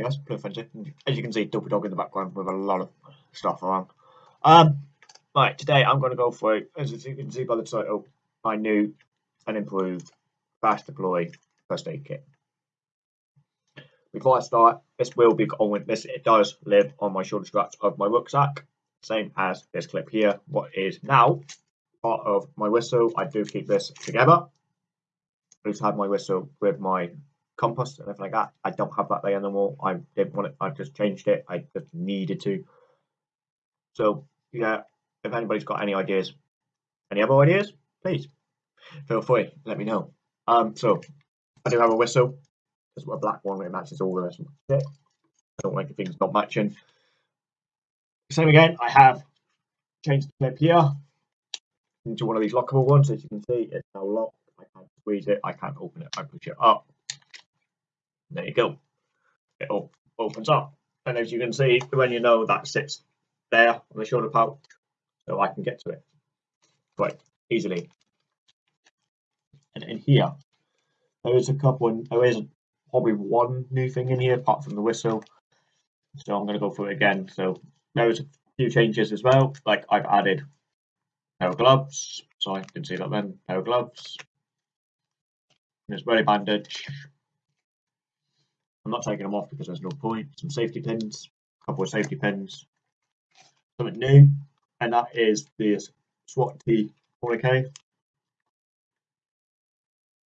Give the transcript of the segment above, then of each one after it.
Guess play Frenzy. As you can see, Dopey Dog in the background with a lot of stuff around. Um, right, today I'm going to go for, as you can see by the title, my new and improved fast deploy first aid kit. Before I start, this will be on this. It does live on my shoulder straps of my rucksack, same as this clip here. What is now part of my whistle? I do keep this together. I to have my whistle with my compass and everything like that. I don't have that there anymore. I didn't want it. I just changed it. I just needed to. So yeah, if anybody's got any ideas, any other ideas, please feel free. Let me know. Um, so I do have a whistle. There's a black one. It matches all the rest of it. I don't like the things not matching. Same again. I have changed the clip here into one of these lockable ones. As you can see, it's now locked. I can't squeeze it. I can't open it. I push it up. There you go. It all opens up. And as you can see, when you know that sits there on the shoulder pouch, so I can get to it quite easily. And in here, there is a couple, and there is probably one new thing in here apart from the whistle. So I'm going to go through it again. So there's a few changes as well. Like I've added pair of gloves, so I can see that then pair of gloves. There's belly bandage, not taking them off because there's no point. Some safety pins, a couple of safety pins. Something new, and that is the SWAT T 40k.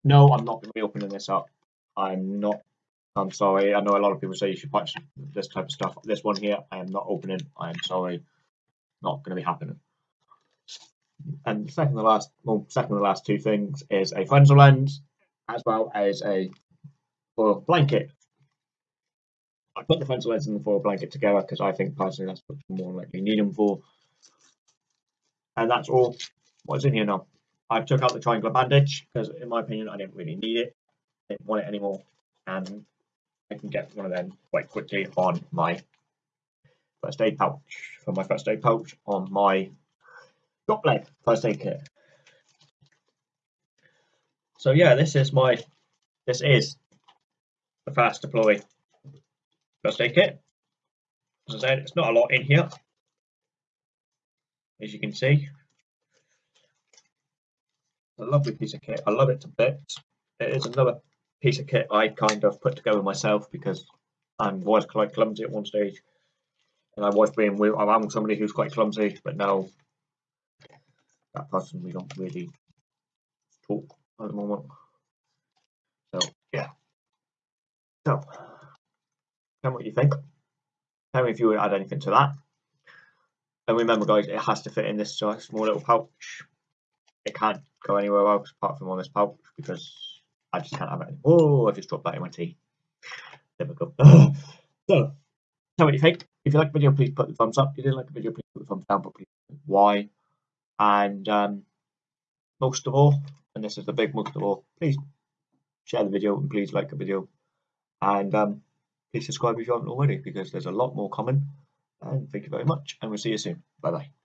No, I'm not going to be opening this up. I'm not. I'm sorry. I know a lot of people say you should patch this type of stuff. This one here, I am not opening. I am sorry. Not going to be happening. And second to last, well, second to last two things is a frontal lens as well as a blanket I put the frontal lens and the foil blanket together because I think personally that's what you more likely need them for. And that's all what's in here now. I took out the triangular bandage because in my opinion I didn't really need it. I didn't want it anymore. And I can get one of them quite quickly on my first aid pouch. For my first aid pouch on my drop leg first aid kit. So yeah, this is my this is the fast deploy First aid kit. As I said, it's not a lot in here, as you can see. a lovely piece of kit. I love it to bits. It is another piece of kit I kind of put together myself because I was quite clumsy at one stage. And I was being I'm somebody who's quite clumsy, but now that person we don't really talk at the moment. So yeah. So Tell me what you think. Tell me if you would add anything to that. And remember, guys, it has to fit in this small little pouch. It can't go anywhere else apart from on this pouch because I just can't have it. Oh, I just dropped that in my tea. There we go. so, tell me what you think. If you like the video, please put the thumbs up. If you didn't like the video, please put the thumbs down, but please why. And um, most of all, and this is the big most of all, please share the video and please like the video. And um, please subscribe if you haven't already because there's a lot more coming. And thank you very much, and we'll see you soon. Bye bye.